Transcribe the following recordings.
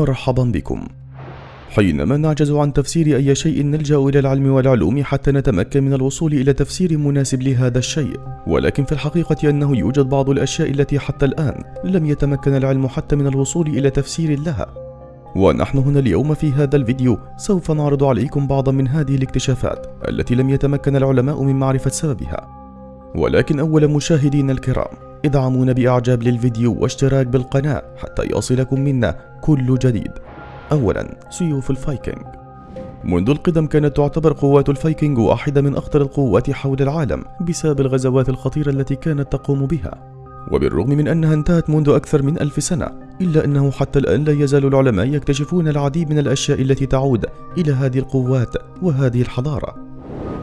مرحبا بكم. حينما نعجز عن تفسير أي شيء نلجأ إلى العلم والعلوم حتى نتمكن من الوصول إلى تفسير مناسب لهذا الشيء. ولكن في الحقيقة أنه يوجد بعض الأشياء التي حتى الآن لم يتمكن العلم حتى من الوصول إلى تفسير لها. ونحن هنا اليوم في هذا الفيديو سوف نعرض عليكم بعضا من هذه الاكتشافات التي لم يتمكن العلماء من معرفة سببها. ولكن أولا مشاهدينا الكرام ادعمونا بإعجاب للفيديو واشتراك بالقناة حتى يصلكم منا كل جديد. أولا سيوف الفايكنج. منذ القدم كانت تعتبر قوات الفايكنج واحدة من أخطر القوات حول العالم بسبب الغزوات الخطيرة التي كانت تقوم بها. وبالرغم من أنها انتهت منذ أكثر من ألف سنة إلا أنه حتى الآن لا يزال العلماء يكتشفون العديد من الأشياء التي تعود إلى هذه القوات وهذه الحضارة.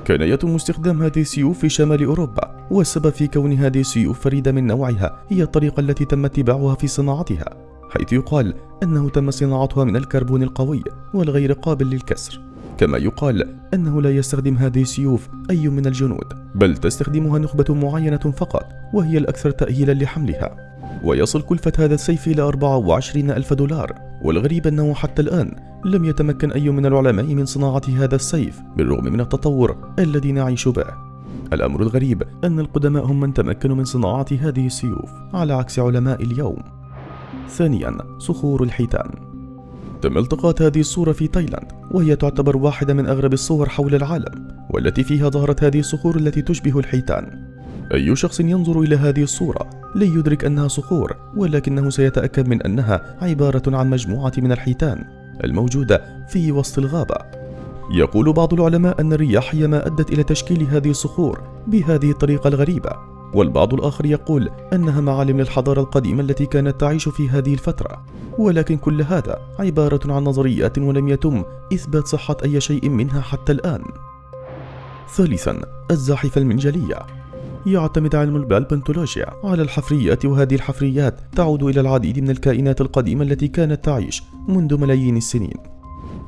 كان يتم استخدام هذه السيوف في شمال أوروبا والسبب في كون هذه السيوف فريدة من نوعها هي الطريقة التي تم اتباعها في صناعتها حيث يقال أنه تم صناعتها من الكربون القوي والغير قابل للكسر. كما يقال أنه لا يستخدم هذه السيوف أي من الجنود بل تستخدمها نخبة معينة فقط وهي الأكثر تأهيلا لحملها. ويصل كلفة هذا السيف إلى 24 ألف دولار والغريب أنه حتى الآن لم يتمكن أي من العلماء من صناعة هذا السيف بالرغم من التطور الذي نعيش به. الأمر الغريب أن القدماء هم من تمكنوا من صناعة هذه السيوف على عكس علماء اليوم. ثانيا صخور الحيتان. تم التقاط هذه الصورة في تايلاند وهي تعتبر واحدة من أغرب الصور حول العالم والتي فيها ظهرت هذه الصخور التي تشبه الحيتان. أي شخص ينظر إلى هذه الصورة لن يدرك أنها صخور ولكنه سيتأكد من أنها عبارة عن مجموعة من الحيتان. الموجودة في وسط الغابة. يقول بعض العلماء أن الرياح هي ما أدت إلى تشكيل هذه الصخور بهذه الطريقة الغريبة. والبعض الآخر يقول أنها معالم للحضارة القديمة التي كانت تعيش في هذه الفترة. ولكن كل هذا عبارة عن نظريات ولم يتم إثبات صحة أي شيء منها حتى الآن. ثالثا الزاحفة المنجلية. يعتمد علم البالبنتولوجيا. على الحفريات وهذه الحفريات تعود إلى العديد من الكائنات القديمة التي كانت تعيش منذ ملايين السنين.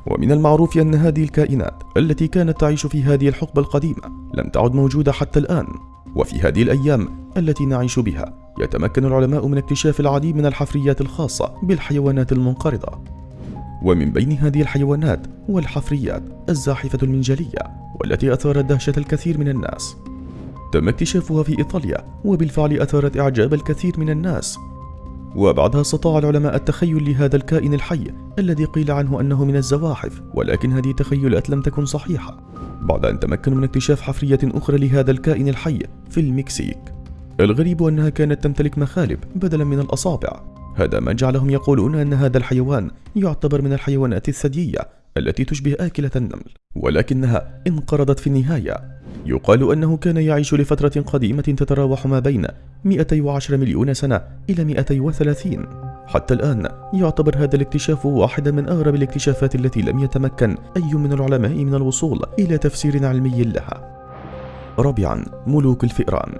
ومن المعروف أن هذه الكائنات التي كانت تعيش في هذه الحقبة القديمة لم تعد موجودة حتى الآن. وفي هذه الأيام التي نعيش بها يتمكن العلماء من اكتشاف العديد من الحفريات الخاصة بالحيوانات المنقرضة. ومن بين هذه الحيوانات والحفريات الزاحفة المنجلية والتي أثارت دهشة الكثير من الناس تم اكتشافها في إيطاليا وبالفعل أثارت إعجاب الكثير من الناس. وبعدها استطاع العلماء التخيل لهذا الكائن الحي الذي قيل عنه أنه من الزواحف ولكن هذه التخيلات لم تكن صحيحة. بعد أن تمكنوا من اكتشاف حفرية أخرى لهذا الكائن الحي في المكسيك. الغريب أنها كانت تمتلك مخالب بدلا من الأصابع. هذا ما جعلهم يقولون أن هذا الحيوان يعتبر من الحيوانات الثديية التي تشبه آكلة النمل. ولكنها انقرضت في النهاية. يقال أنه كان يعيش لفترة قديمة تتراوح ما بين 210 مليون سنة إلى 230 حتى الآن يعتبر هذا الاكتشاف واحدا من أغرب الاكتشافات التي لم يتمكن أي من العلماء من الوصول إلى تفسير علمي لها. رابعا ملوك الفئران.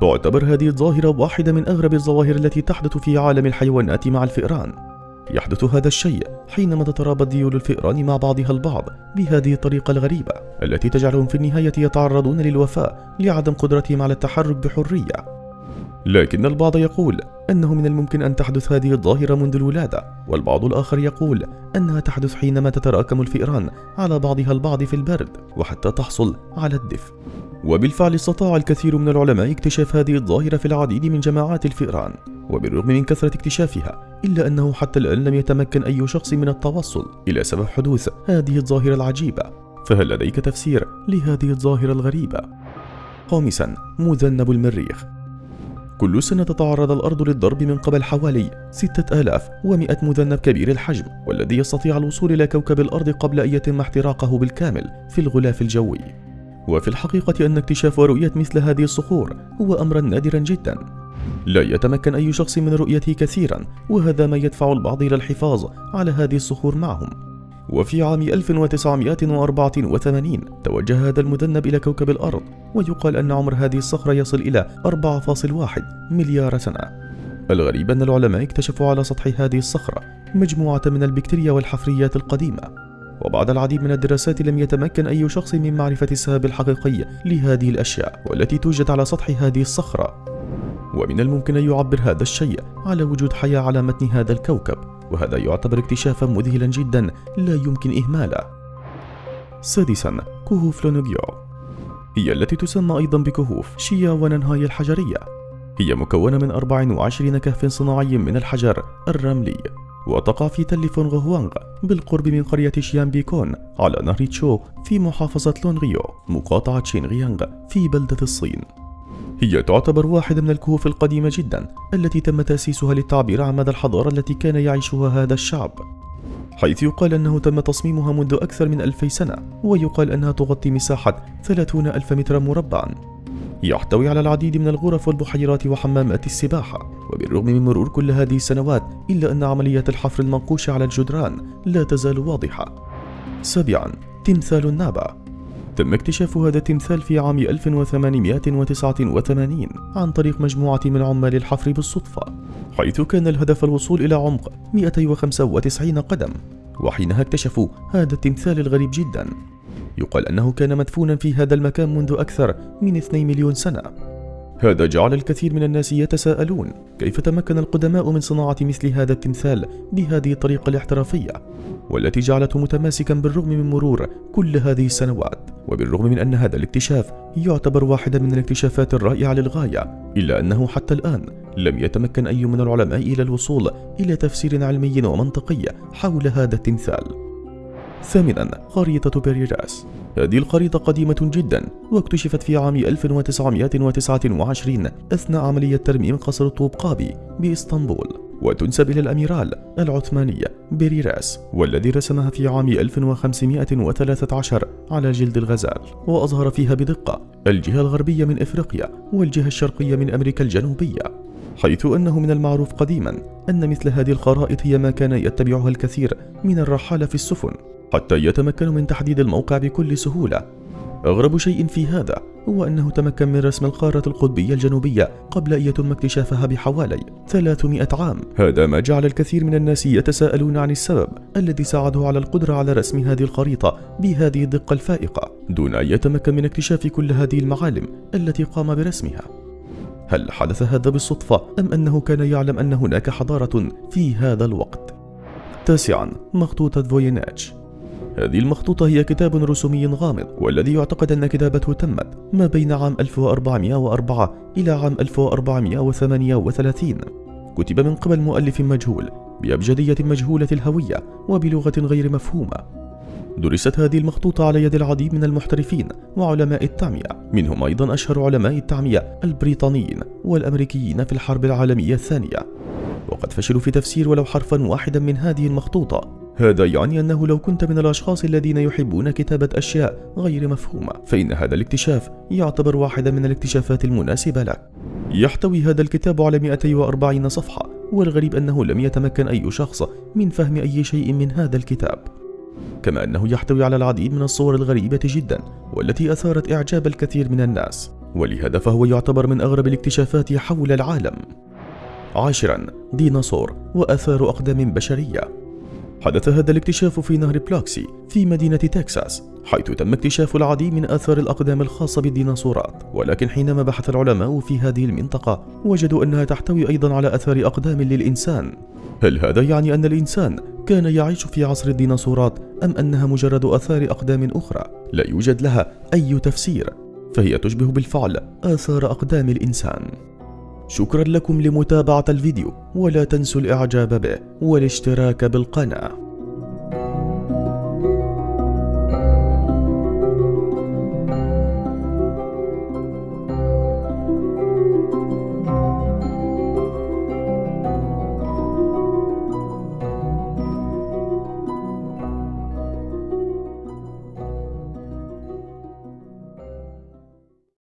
تعتبر هذه الظاهرة واحدة من أغرب الظواهر التي تحدث في عالم الحيوانات مع الفئران. يحدث هذا الشيء حينما تترابط ديول الفئران مع بعضها البعض بهذه الطريقة الغريبة التي تجعلهم في النهاية يتعرضون للوفاة لعدم قدرتهم على التحرك بحرية. لكن البعض يقول أنه من الممكن أن تحدث هذه الظاهرة منذ الولادة والبعض الآخر يقول أنها تحدث حينما تتراكم الفئران على بعضها البعض في البرد وحتى تحصل على الدفء. وبالفعل استطاع الكثير من العلماء اكتشاف هذه الظاهرة في العديد من جماعات الفئران وبالرغم من كثرة اكتشافها إلا أنه حتى الآن لم يتمكن أي شخص من التوصل إلى سبب حدوث هذه الظاهرة العجيبة. فهل لديك تفسير لهذه الظاهرة الغريبة؟ خامسا مذنب المريخ. كل سنة تتعرض الأرض للضرب من قبل حوالي 6100 مذنب كبير الحجم والذي يستطيع الوصول إلى كوكب الأرض قبل أن يتم احتراقه بالكامل في الغلاف الجوي. وفي الحقيقة أن اكتشاف ورؤية مثل هذه الصخور هو أمرا نادرا جدا. لا يتمكن أي شخص من رؤيته كثيرا وهذا ما يدفع البعض إلى الحفاظ على هذه الصخور معهم. وفي عام 1984 توجه هذا المذنب إلى كوكب الأرض ويقال أن عمر هذه الصخرة يصل إلى 4.1 مليار سنة. الغريب أن العلماء اكتشفوا على سطح هذه الصخرة مجموعة من البكتيريا والحفريات القديمة. وبعد العديد من الدراسات لم يتمكن أي شخص من معرفة السبب الحقيقي لهذه الأشياء والتي توجد على سطح هذه الصخرة. ومن الممكن أن يعبر هذا الشيء على وجود حياة على متن هذا الكوكب وهذا يعتبر اكتشافا مذهلا جدا لا يمكن إهماله. سادسا كهوف لونوغيو. هي التي تسمى أيضا بكهوف شيا وننهاي الحجرية. هي مكونة من 24 كهف صناعي من الحجر الرملي. وتقع في تل فونغ بالقرب من قرية شيان بيكون على نهر تشو في محافظة لونغيو مقاطعة شينغيانغ في بلدة الصين. هي تعتبر واحدة من الكهوف القديمة جدا التي تم تأسيسها للتعبير عن مدى الحضارة التي كان يعيشها هذا الشعب. حيث يقال أنه تم تصميمها منذ أكثر من ألفي سنة ويقال أنها تغطي مساحة 30 ألف متر مربعا. يحتوي على العديد من الغرف والبحيرات وحمامات السباحة. وبالرغم من مرور كل هذه السنوات إلا أن عملية الحفر المنقوش على الجدران لا تزال واضحة. سابعا تمثال النابا تم اكتشاف هذا التمثال في عام 1889 عن طريق مجموعة من عمال الحفر بالصدفة حيث كان الهدف الوصول إلى عمق 295 قدم. وحينها اكتشفوا هذا التمثال الغريب جدا. يقال أنه كان مدفونا في هذا المكان منذ أكثر من 2 مليون سنة. هذا جعل الكثير من الناس يتساءلون كيف تمكن القدماء من صناعة مثل هذا التمثال بهذه الطريقة الاحترافية والتي جعلته متماسكا بالرغم من مرور كل هذه السنوات وبالرغم من أن هذا الاكتشاف يعتبر واحدا من الاكتشافات الرائعة للغاية إلا أنه حتى الآن لم يتمكن أي من العلماء إلى الوصول إلى تفسير علمي ومنطقي حول هذا التمثال. ثامنا خريطة بيريراس هذه الخريطة قديمة جدا واكتشفت في عام 1929 أثناء عملية ترميم قصر طوبقابي بإسطنبول. وتنسب إلى الأميرال العثماني بيريراس والذي رسمها في عام 1513 على جلد الغزال وأظهر فيها بدقة الجهة الغربية من إفريقيا والجهة الشرقية من أمريكا الجنوبية حيث أنه من المعروف قديما أن مثل هذه الخرائط هي ما كان يتبعها الكثير من الرحالة في السفن. حتى يتمكنوا من تحديد الموقع بكل سهولة. أغرب شيء في هذا هو أنه تمكن من رسم القارة القطبية الجنوبية قبل أن يتم اكتشافها بحوالي 300 عام. هذا ما جعل الكثير من الناس يتساءلون عن السبب الذي ساعده على القدرة على رسم هذه الخريطة بهذه الدقة الفائقة. دون أن يتمكن من اكتشاف كل هذه المعالم التي قام برسمها. هل حدث هذا بالصدفة أم أنه كان يعلم أن هناك حضارة في هذا الوقت؟ تاسعا مخطوطة فويناج هذه المخطوطة هي كتاب رسومي غامض والذي يعتقد أن كتابته تمت ما بين عام 1404 إلى عام 1438 كتب من قبل مؤلف مجهول بأبجدية مجهولة الهوية وبلغة غير مفهومة. درست هذه المخطوطة على يد العديد من المحترفين وعلماء التعمية منهم أيضا أشهر علماء التعمية البريطانيين والأمريكيين في الحرب العالمية الثانية. وقد فشلوا في تفسير ولو حرفا واحدا من هذه المخطوطة. هذا يعني أنه لو كنت من الأشخاص الذين يحبون كتابة أشياء غير مفهومة فإن هذا الاكتشاف يعتبر واحدا من الاكتشافات المناسبة لك. يحتوي هذا الكتاب على 240 صفحة والغريب أنه لم يتمكن أي شخص من فهم أي شيء من هذا الكتاب. كما أنه يحتوي على العديد من الصور الغريبة جدا والتي أثارت إعجاب الكثير من الناس. ولهذا فهو يعتبر من أغرب الاكتشافات حول العالم. عاشرا ديناصور وأثار أقدام بشرية. حدث هذا الاكتشاف في نهر بلاكسي في مدينة تكساس حيث تم اكتشاف العديد من آثار الأقدام الخاصة بالديناصورات. ولكن حينما بحث العلماء في هذه المنطقة وجدوا أنها تحتوي أيضا على آثار أقدام للإنسان. هل هذا يعني أن الإنسان كان يعيش في عصر الديناصورات أم أنها مجرد آثار أقدام أخرى؟ لا يوجد لها أي تفسير. فهي تشبه بالفعل آثار أقدام الإنسان. شكرا لكم لمتابعة الفيديو ولا تنسوا الإعجاب به والاشتراك بالقناة.